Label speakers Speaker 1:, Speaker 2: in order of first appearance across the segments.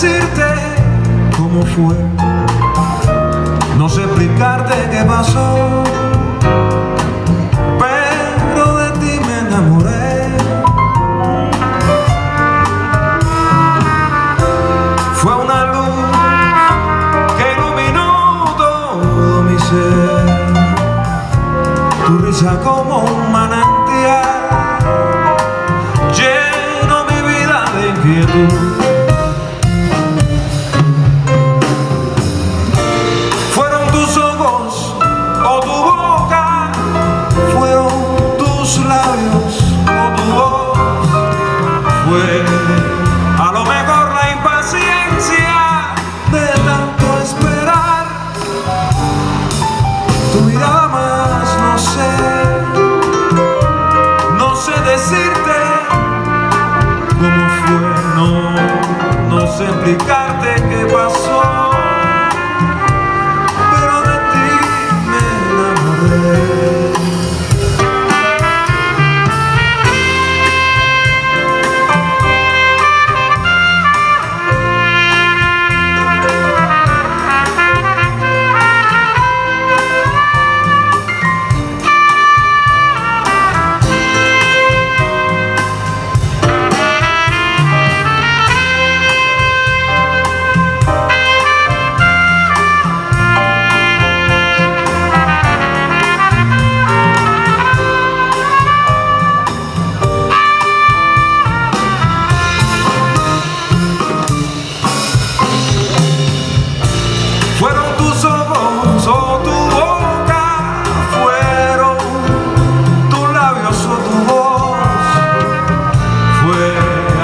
Speaker 1: decirte cómo fue. No sé explicarte qué pasó Pero de ti me enamoré. Fue una luz que iluminó todo mi ser. Tu risa como un maná a lo mejor la impaciencia de tanto esperar. Tu mirada más no sé. No sé decirte cómo fue no, no sé explicarte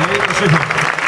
Speaker 1: 谢 谢